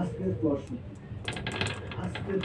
আজকের প্রশ্ন। আজকের